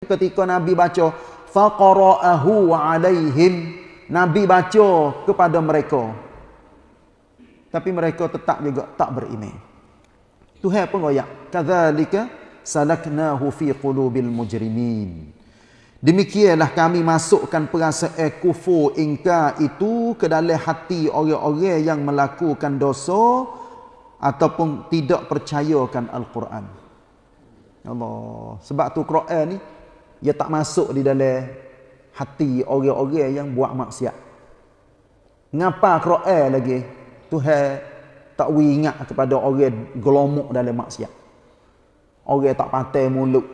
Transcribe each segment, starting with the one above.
ketika Nabi baca faqara'ahu alaihim Nabi baca kepada mereka tapi mereka tetap juga tak beriman Tuhan pun royak kadzalika salaknahu fi qulubil mujrimin Demikianlah kami masukkan perasaan kufur ingkar itu ke dalam hati orang-orang yang melakukan dosa ataupun tidak percayakan Al-Quran. Allah. Sebab tu Quran ni ia tak masuk di dalam hati orang-orang yang buat maksiat. Ngapa Quran lagi? Tuhan tak ingat kepada orang gelomok dalam maksiat. Orang tak patai mulut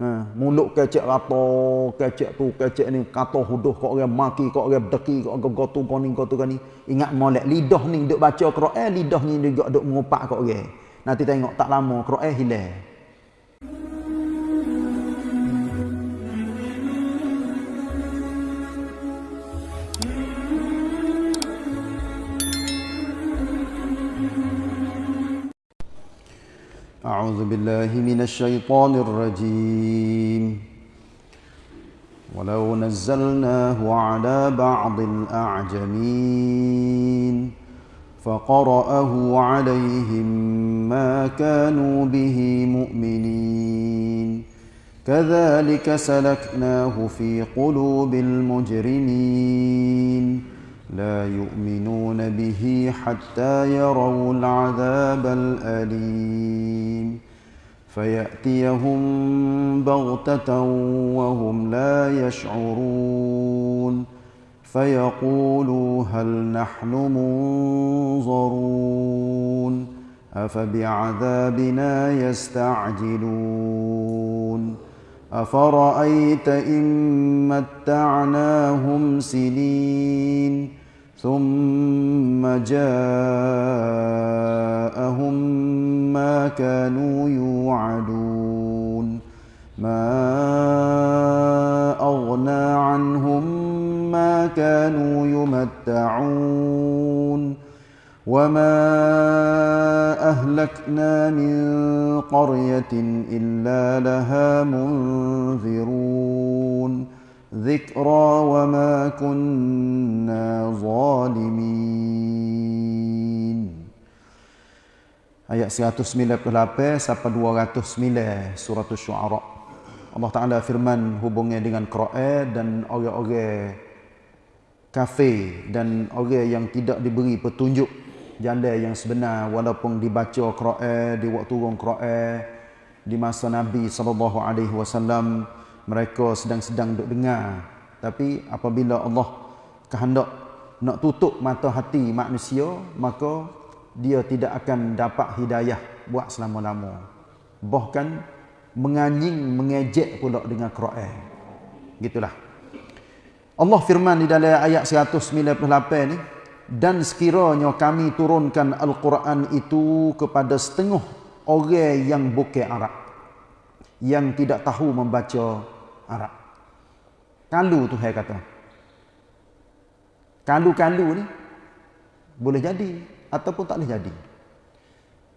Ha, mulut kecek rata, kecek tu, kecek ni, kata huduh kau orang maki, kau orang berdeki, kau orang gotu, kau ni, kau ni. Ingat molek, lidah ni duk baca Quran, lidah ni juga duk mengupak kau orang. Nanti tengok tak lama, Quran hilang. أعوذ بالله من الشيطان الرجيم. ولو نزلناه على بعض الأعجمين فقرأه عليهم ما كانوا به مؤمنين. كذلك سلكناه في قلوب المجرمين. لا يؤمنون به حتى يروا العذاب الأليم. فيأتيهم بغتة وهم لا يشعرون. فيقولوا هل نحن منظرون؟ أفبعذابنا يستعجلون. أفرأيت إن متعناهم سنين؟ ثم جاءهم ما كانوا يوعدون. ما أغنى عنهم ما كانوا يمتعون. وما أهلكنا من قرية إلا لها منذرون. ذكرى وما كنا ظالمين Ayat 198 sampai 209 surah Asy-Syu'ara. Allah Taala firman hubungnya dengan Quran dan orang-orang kafir dan orang yang tidak diberi petunjuk jalan yang sebenar walaupun dibaca Quran di waktu turun Quran di masa Nabi sallallahu alaihi wasallam mereka sedang-sedang duk dengar. Tapi apabila Allah kehendak nak tutup mata hati manusia maka dia tidak akan dapat hidayah buat selama-lama. Bahkan menganjing mengejek pula dengan Quran. Gitulah. Allah firman di dalam ayat 198 ni dan sekiranya kami turunkan al-Quran itu kepada setengah orang yang bukan Arab yang tidak tahu membaca Arab. Kalu tu saya kata. Kalu-kalu ni boleh jadi ataupun tak boleh jadi.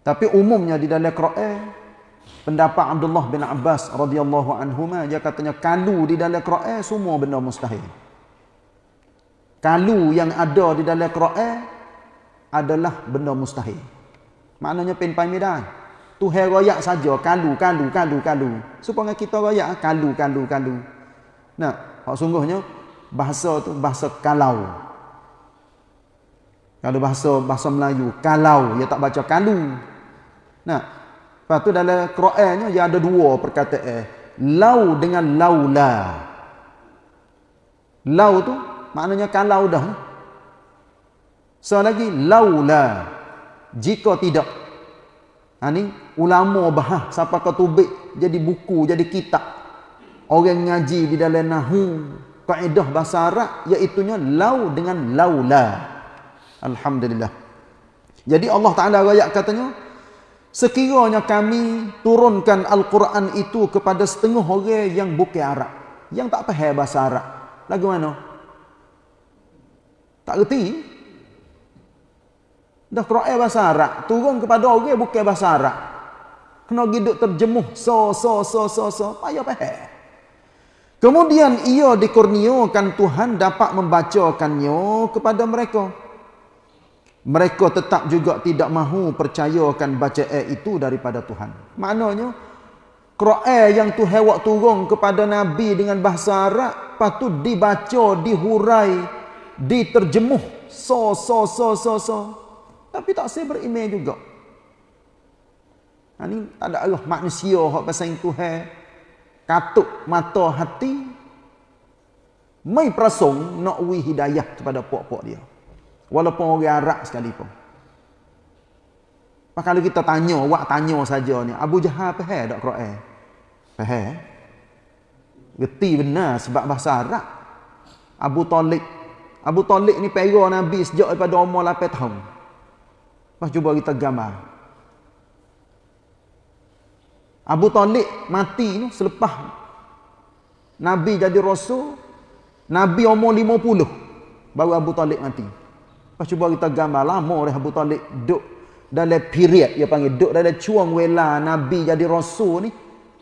Tapi umumnya di dalam Quran pendapat Abdullah bin Abbas radhiyallahu anhuma dia katanya kalu di dalam Quran semua benda mustahil. Kalu yang ada di dalam Quran adalah benda mustahil. Maknanya pen pai. Tuhan royak saja kalu kalu kalu kalu supaya kita royak kalu kalu kalu nah hak sungguhnya bahasa tu bahasa kalau. Kalau bahasa bahasa Melayu kalau. Dia tak baca kalu nah lepas tu dalam Qurannya dia ada dua perkataan. Lau dengan laula. Lau tu maknanya kalau dah. So lagi laula. Jika tidak Ha ni ulama bahas siapa kau tubik jadi buku jadi kitab. Orang ngaji di dalam nahu kaedah bahasa Arab iaitu lau dengan laula. Alhamdulillah. Jadi Allah Taala ayat katanya sekiranya kami turunkan al-Quran itu kepada setengah orang yang bukan Arab, yang tak faham bahasa Arab. Lagu mana? Tak reti. Dah Quran bahasa Arab. Turun kepada orang bukan bahasa Arab. Kena giduk terjemuh. So, so, so, so, so. Payah pahal. Kemudian ia dikurniakan Tuhan dapat membacakannya kepada mereka. Mereka tetap juga tidak mahu percayakan bacaan itu daripada Tuhan. Maknanya, Quran yang Tuhan waktu turun kepada Nabi dengan bahasa Arab, patut dibaca, dihurai, diterjemuh. So, so, so, so, so. Tapi tak saya beriman juga. Ha, ni tak ada Allah manusia yang pasal Tuhan katuk mata hati mai prasong nak wi hidayah kepada puak-puak dia walaupun orang Arab sekalipun Pak kalau kita tanya, wak tanya saja ni, Abu Jahal faham tak Quran? Faham? Geti benar sebab bahasa Arab. Abu Talib. Abu Talib ni pera Nabi sejak daripada umur 8 tahun. Pas cuba kita gambar. Abu Talib mati ni selepas Nabi jadi rasul, Nabi umur 50 baru Abu Talib mati. Pas cuba kita gambar lama dah Abu Talib duduk dalam period dia panggil duduk dalam cuang wela Nabi jadi rasul ni.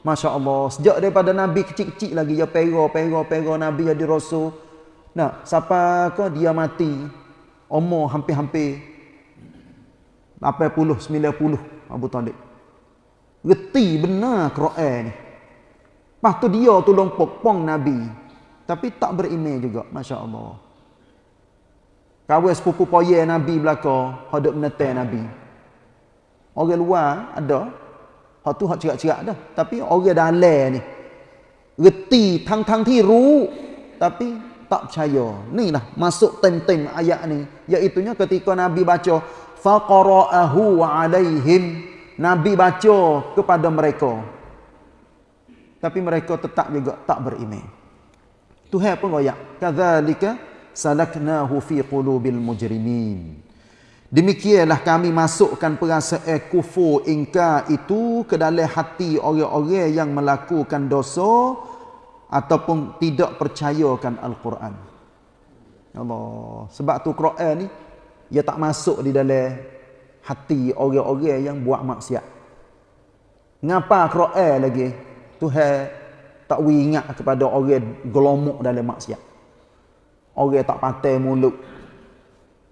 Masya Allah. Sejak daripada Nabi kecil-kecil lagi dia pera, pera, pera Nabi jadi rasul. Nah, siapa ke dia mati umur hampir-hampir 80 90 Abu Talib. Reti benar Quran ni. Lepas tu dia tolong pokpong Nabi. Tapi tak beriman juga. Masya Allah. Kawan sepupu poye Nabi belakang. Hadap menetai Nabi. Orang luar ada. Hak tu hak cerak-cerak dah. Tapi orang dalam ni. Reti tang-tang ti ru. Tapi tak percaya. Ni lah masuk tem-tem ayat ni. Iaitunya ketika Nabi baca. Faqara'ahu alaihim. Nabi baca kepada mereka. Tapi mereka tetap juga tak beriman. Tuhan pun royak. Kadzalika salaknahu fi qulubil mujrimin. Demikianlah kami masukkan perasaan kufur ingkar itu ke dalam hati orang-orang yang melakukan dosa ataupun tidak percayakan Al-Quran. Allah. Sebab tu Quran ni dia tak masuk di dalam hati orang-orang yang buat maksiat. Ngapa Quran lagi? Tuhan tak ingat kepada orang gelomok dalam maksiat. Orang tak patai mulut.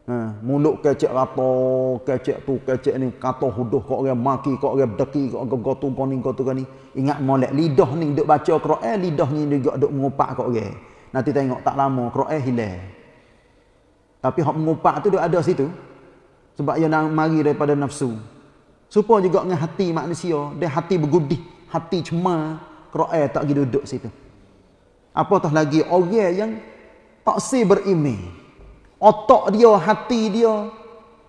Ha, mulut kecek rata, kecek tu, kecek ni, kata huduh kau orang maki, kau orang berdeki, kau orang gotu, kau ni, gotu, kau ni. Ingat molek, lidah ni duk baca Quran, lidah ni juga duk mengupak kau orang. Nanti tengok tak lama, Quran hilang. Tapi hak mengupak tu duk ada situ. Sebab ia nak mari daripada nafsu. Supaya juga dengan hati manusia. Dia hati bergudih. Hati cemar. Quran tak pergi duduk situ. Apatah lagi orang yang tak si berimeh. Otak dia, hati dia,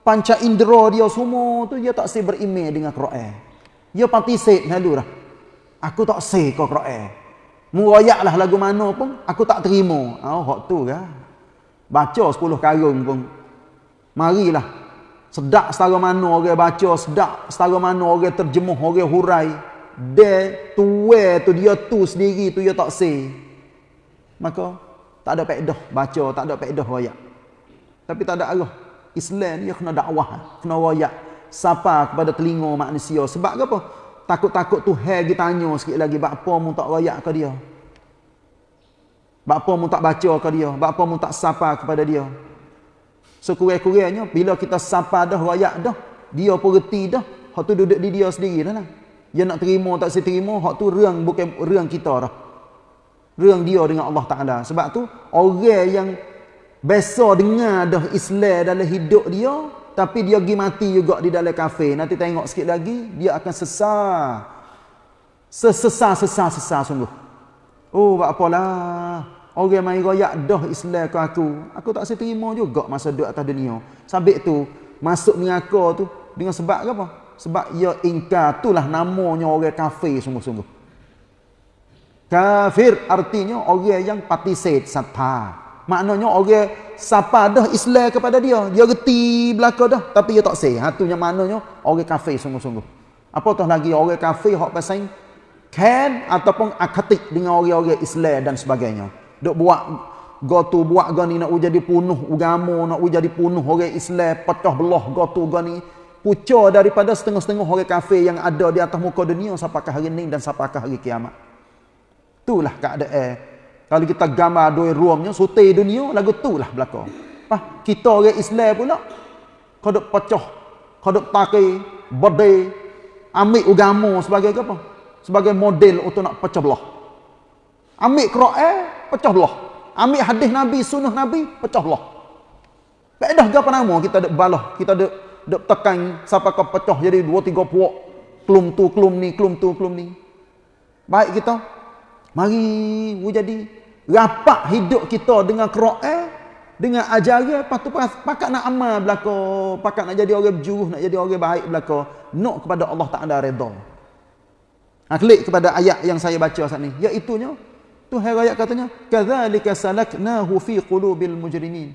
panca indera dia semua tu dia tak si berimeh dengan Quran. Dia pati set lalu dah. Aku tak si kau Quran. Murayaklah lagu mana pun aku tak terima. Oh, hak tu kan. Baca 10 karung pun. Marilah Sedak setara mana orang baca, sedak setara mana orang terjemuh, orang hurai. Dia tuwe tu dia tu sendiri tu dia tak say. Maka tak ada faedah baca, tak ada faedah royak. Tapi tak ada arah. Islam ni kena dakwah, kena royak. Sapa kepada telinga manusia. Sebab apa? Takut-takut tu hai kita tanya sikit lagi. Bapa mu tak royak ke dia? Bapa mu tak baca ke dia? Bapa mu tak sapa kepada dia? Sekurang-kurangnya bila kita sapa dah rakyat dah, dia pun reti dah. Hak tu duduk di dia sendiri dah lah. Dia nak terima tak saya terima, hak tu rang bukan rang kita dah. Rang dia dengan Allah Taala. Sebab tu orang yang biasa dengar dah Islam dalam hidup dia, tapi dia pergi mati juga di dalam kafe. Nanti tengok sikit lagi, dia akan sesar. Sesesar-sesar-sesar sungguh. Oh, buat apalah. Orang main royak dah Islam ke aku. Aku tak terima juga masa duduk atas dunia. Sabit tu, masuk neraka tu. Dengan sebab apa? Sebab ia ingkar. Itulah namanya orang kafir sungguh-sungguh. Kafir artinya orang yang patisit sapa. Maknanya orang sapa dah Islam kepada dia. Dia reti belakang dah. Tapi dia tak say. Ha, yang maknanya orang kafir sungguh-sungguh. Apatah lagi orang kafir yang pasal kan ataupun akatik dengan orang-orang Islam dan sebagainya. Dok buat gotu buat gani nak jadi punuh agama, nak jadi punuh orang Islam, pecah belah gotu gani. pucuk daripada setengah-setengah orang kafir yang ada di atas muka dunia sampai hari ini dan sampai hari kiamat. Itulah keadaan. Kalau kita gambar dua ruamnya, sutai dunia, lagu itulah belakang. Ah, kita orang Islam pula, kodok pecah, kodok pakai, berdeh, ambil agama sebagai apa? Sebagai model untuk nak pecah belah. Ambil Quran, pecah belah. Ambil hadis Nabi, sunnah Nabi, pecah belah. Tak ada apa nama kita ada balah, kita ada dok tekan sampai ke pecah jadi dua tiga puak klum tu klum ni klum tu klum ni baik kita mari we jadi rapat hidup kita dengan Quran dengan ajaran lepas tu pakat nak amal belaka pakat nak jadi orang berjuruh nak jadi orang baik belaka nak kepada Allah Taala redha ha, klik kepada ayat yang saya baca saat ni iaitu nya Tuhan ayat katanya kadzalika salaknahu fi qulubil mujrimin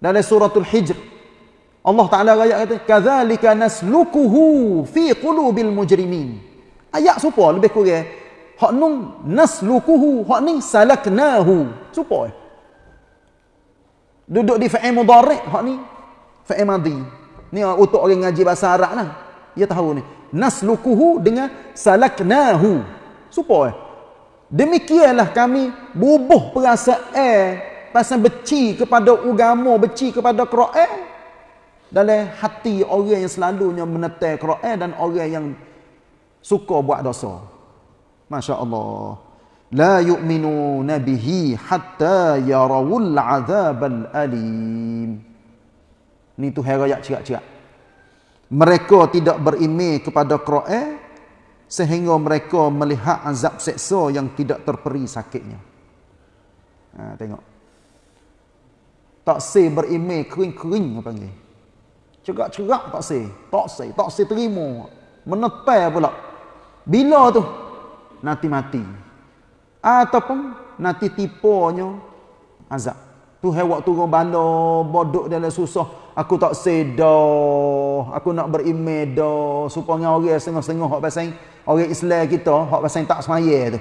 dalam suratul hijr Allah Taala ayat kata kadzalika naslukuhu fi qulubil mujrimin. Ayat supo lebih kurang. Hak nun naslukuhu, hak ni salaknahu. Supo. Duduk di fa'il mudhari' hak ni fa'il madhi. Ni untuk orang ngaji bahasa Arab lah. Dia tahu ni. Naslukuhu dengan salaknahu. Supo. Demikianlah kami bubuh perasaan pasal beci kepada agama, beci kepada Quran dalam hati orang yang selalunya menetai Quran dan orang yang suka buat dosa. Masya Allah. La yu'minu nabihi hatta yarawul azabal alim. Ni tu ayat cerak-cerak. Mereka tidak berimej kepada Quran sehingga mereka melihat azab seksa yang tidak terperi sakitnya. Ha, tengok. Tak say berimej kering-kering apa panggil. Cerak-cerak tak say. Tak say. Tak say terima. Menetai pula. Bila tu? Nanti mati. Ataupun nanti tipunya azab. Tu waktu kau bala bodoh dalam susah. Aku tak sedar. Aku nak berimeh dah. Supaya orang setengah-setengah hak pasal orang Islam kita, hak pasal tak semaya tu.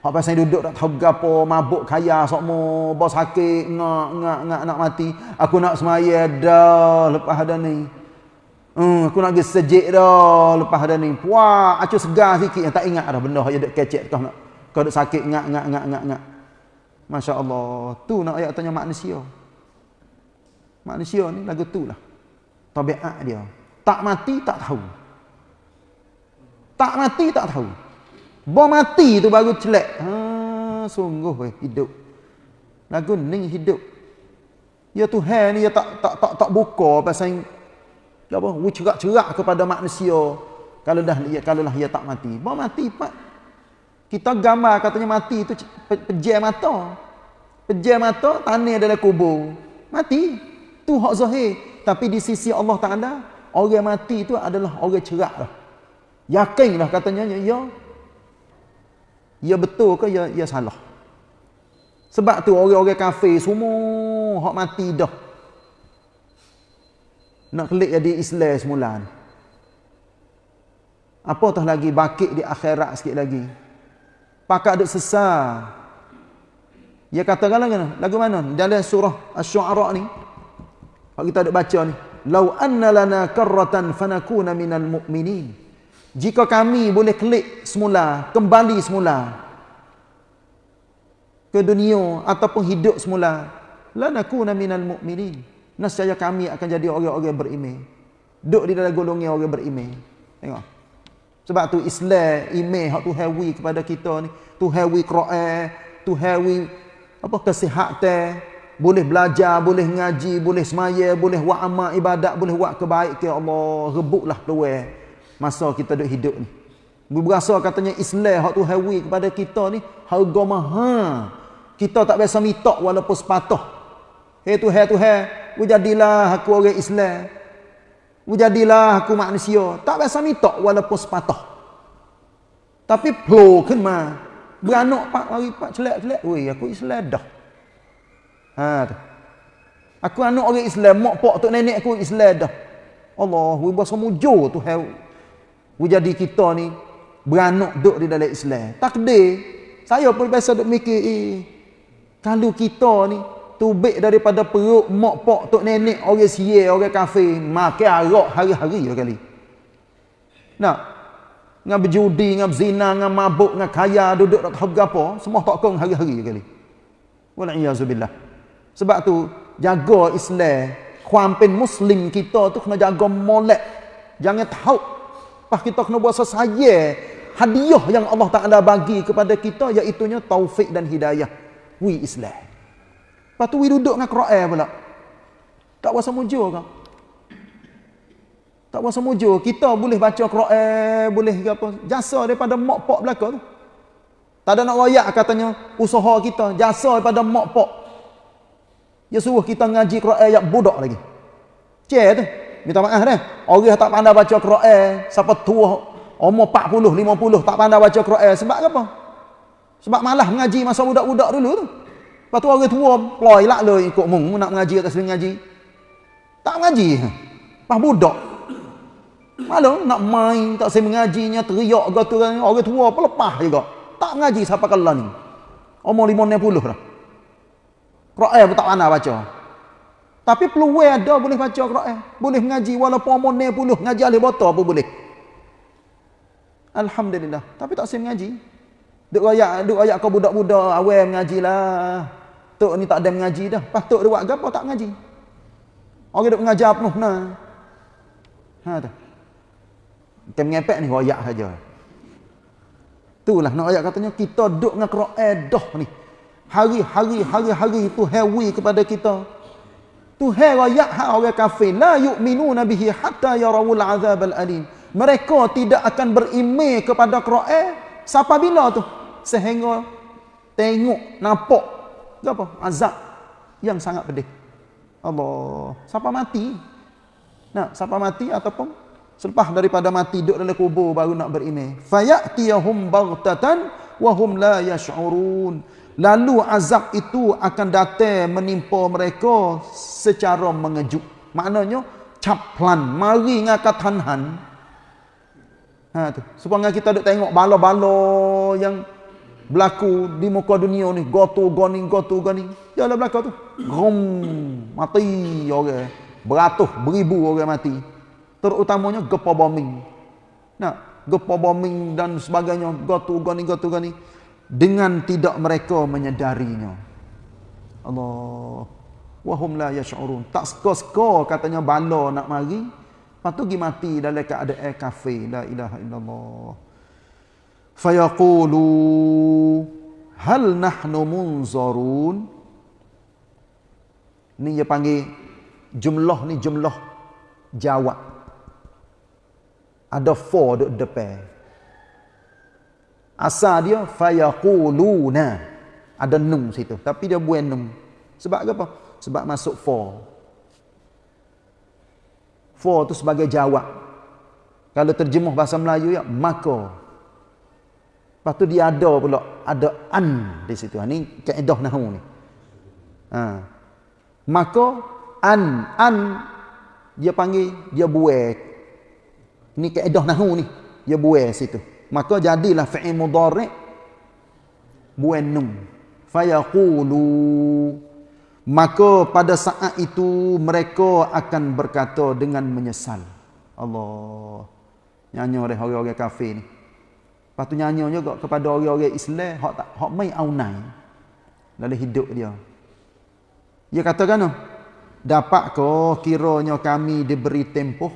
Hak pasal duduk tak tahu gapo, mabuk kaya sokmo, bos sakit, ngak ngak ngak nak mati. Aku nak semaya dah lepas ada ni. Hmm, aku nak pergi sejik dah lepas ada ni. Puak, acu segar sikit yang tak ingat dah benda yang duk kecek nak. Kau duk sakit ngak ngak ngak ngak ngak. Masya-Allah, tu nak ayat tanya manusia. Manusia ni lagu tu lah. Tabiat dia. Tak mati tak tahu. Tak mati tak tahu. Bom mati tu baru celak. Ha, sungguh weh hidup. Lagu ni hidup. Ya Tuhan ni ya tak tak tak tak buka pasal apa? Cerak-cerak kepada manusia. Kalau dah ya kalau lah ia tak mati. Bom mati pak. Kita gambar katanya mati tu pejam mata. Pejam mata tanah dalam kubur. Mati. Tu hak zahir. Tapi di sisi Allah Taala orang mati tu adalah orang cerak lah. Yakinlah katanya ya Ya betul ke ya, ya salah? Sebab tu orang-orang kafir semua hak mati dah. Nak klik jadi Islam semula. Apa tah lagi bakit di akhirat sikit lagi. Pakak ada sesar. Ya katakan lagi lagu mana? Dalam surah Asy-Syu'ara ni. Kalau kita ada baca ni, "Lau anna lana karratan fanakuna minal mu'minin." Jika kami boleh klik semula, kembali semula ke dunia ataupun hidup semula, lanakuna minal mu'minin. Nescaya kami akan jadi orang-orang beriman. Duduk di dalam golongan orang beriman. Tengok. Sebab tu Islam, iman hak tu hawi kepada kita ni, tu hawi Quran, tu hawi apa kesihatan, boleh belajar, boleh ngaji, boleh semaya, boleh buat amal ibadat, boleh buat kebaikan Allah, rebutlah peluang masa kita duduk hidup ni. Berasa katanya Islam hak tu hawi kepada kita ni harga mahal. Kita tak biasa minta walaupun sepatah. Hei tu hei tu hei, jadilah aku orang Islam. Jadilah aku manusia. Tak biasa minta walaupun sepatah. Tapi flow kan mah. Beranak pak mari pak celak-celak. Wei aku Islam dah. Ha tu. Aku anak orang Islam, mak pak tok nenek aku Islam dah. Allah, wei bahasa mujur tu hei jadi kita ni beranak duduk di dalam Islam. Takdir. Saya pun biasa duk mikir, eh, kalau kita ni tubik daripada perut mak pok tok nenek orang sia orang kafir. Makan arak hari-hari kali. Nak? Ngam berjudi ngam zina ngam mabuk ngam kaya duduk tak tahu apa semua tak kong hari-hari kali. Wal iazubillah sebab tu jaga Islam. Kuampin muslim kita tu kena jaga molek. Jangan tahu. Pas kita kena buat sesaya hadiah yang Allah Taala bagi kepada kita iaitu taufik dan hidayah. Wi Islam Lepas tu we duduk dengan Quran pula. Tak puasa mujur kau. Tak puasa mujur. Kita boleh baca Quran, boleh apa. Jasa daripada mak pak belakang tu. Tak ada nak wayak katanya usaha kita. Jasa daripada mak pak. Dia suruh kita ngaji Quran yang budak lagi. Cik tu. Minta maaf dah. Orang tak pandai baca Quran. Siapa tua. Umur 40, 50 tak pandai baca Quran. Sebab apa? Sebab malah mengaji masa budak-budak dulu tu. Lepas tu orang tua ploy lah lo ikut mung nak mengaji atau sering ngaji. Tak mengaji. Pas budak. Malu nak main tak sering mengajinya teriak ke tu orang tua pun lepas juga. Tak mengaji siapa kala ni. Umur 50 dah. Quran pun tak pandai baca. Tapi peluang ada boleh baca Quran. Boleh mengaji walaupun umur 60 ngaji alih botol pun boleh. Alhamdulillah. Tapi tak sering mengaji. Duk ayak, duk ayak kau budak-budak awal mengajilah. Tok ni tak ada mengaji dah. Pas tok dia buat gapo tak mengaji. Orang duk mengajar penuh nah. Ha tu. Kita mengepek ni royak saja. Itulah nak ayat katanya kita duk dengan Quran dah ni. Hari-hari hari-hari itu hewi kepada kita. Tuhan royak hak orang kafir la yu'minuna bihi hatta yarawul azab al-alim. Mereka tidak akan beriman kepada Quran sampai bila tu? Sehingga tengok nampak apa? Azab yang sangat pedih. Allah. Siapa mati? Nah, siapa mati ataupun selepas daripada mati duduk dalam kubur baru nak beriman. Fayatiyahum baghtatan wa hum la yash'urun. Lalu azab itu akan datang menimpa mereka secara mengejut. Maknanya caplan, mari ngakat tanhan. Ha tu. Supaya kita duk tengok bala-bala yang berlaku di muka dunia ni gotu goni gotu goni ya lah berlaku tu. Rum mati orang. Beratus beribu orang mati. Terutamanya gempa bombing. Nah gempa bombing dan sebagainya gotu goni gotu goni dengan tidak mereka menyedarinya. Allah. Wahum la yash'urun. Tak seko-seko katanya bala nak mari. Patu gi mati dalam keadaan kafir. La ilaha illallah fayaqulu hal nahnu munzarun? Ni dia panggil jumlah ni jumlah jawab. Ada for di depan. Asal dia fayaquluna. Ada nun situ tapi dia buat nun sebab apa? Sebab masuk for for tu sebagai jawab. Kalau terjemuh bahasa Melayu ya maka Lepas tu dia ada pula, ada an di situ. Ini kaedah nahu ni. Ha. Maka an, an dia panggil, dia buat. Ini kaedah nahu ni. Dia buat situ. Maka jadilah fi'il mudhari' buat num. Fayaqulu maka pada saat itu mereka akan berkata dengan menyesal. Allah. Nyanyi oleh orang-orang kafir ni. Lepas tu nyanyi juga kepada orang-orang Islam hak tak hak mai aunai dalam hidup dia. Dia katakan noh, dapat ke kiranya kami diberi tempoh?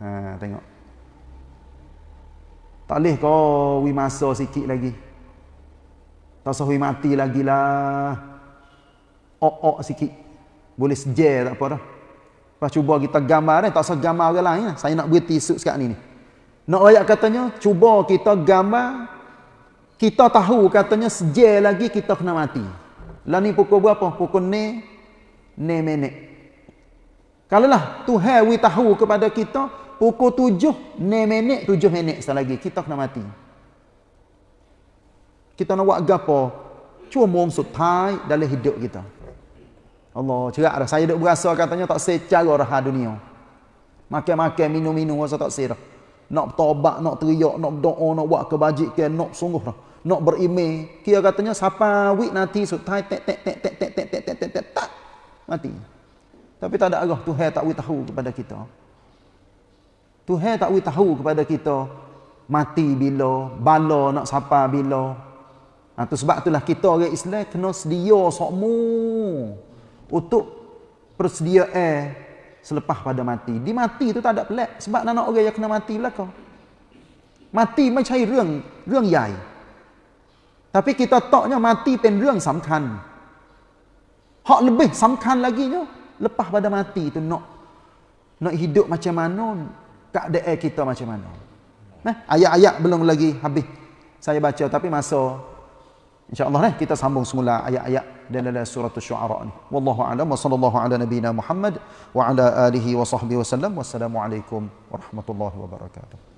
Ha tengok. Tak leh ke wi masa sikit lagi. Tak usah mati lagi lah. Ok-ok sikit. Boleh sejar tak apa dah. Lepas cuba kita gambar ni, tak usah gambar orang lain. Lah. Saya nak berhenti tisu ni ni. Nak ayat katanya, cuba kita gambar, kita tahu katanya sejak lagi kita kena mati. Lah ni pukul berapa? Pukul ni, ni minit. Kalau lah Tuhan we tahu kepada kita, pukul tujuh, ni minit, tujuh minit lagi kita kena mati. Kita nak buat apa? Cuma mong sutai dalam hidup kita. Allah, cerak dah. Saya duk berasa katanya tak secara raha dunia. Makan-makan, minum-minum, rasa tak serah nak bertobat, nak teriak, nak berdoa, nak buat kebajikan, nak sungguh dah. Nak berimej. Kira katanya siapa wik nanti sutai tek tek tek tek tek tek tek tek tek tak Mati. Tapi tak ada arah Tuhan tak boleh tahu kepada kita. Tuhan tak boleh tahu kepada kita mati bila, bala nak sapa bila. Ha, tu sebab itulah kita orang Islam kena sedia sokmu untuk persediaan selepas pada mati. Di mati tu tak ada pelik sebab nak orang yang kena mati belaka. Mati ไม่ใช่เรื่องเรื่องใหญ่ tapi kita taknya mati pen เรื่องสำคัญ hak lebih สำคัญ lagi nya lepas pada mati tu nak nak hidup macam mana keadaan kita macam mana nah ayat-ayat belum lagi habis saya baca tapi masa insyaallah nah kita sambung semula ayat-ayat dalam surah asy-syu'ara ni. Wallahu a'lam. Wa sallallahu ala nabiyyina muhammad wa ala alihi wa sahbihi wasallam wassalamu alaikum warahmatullahi wabarakatuh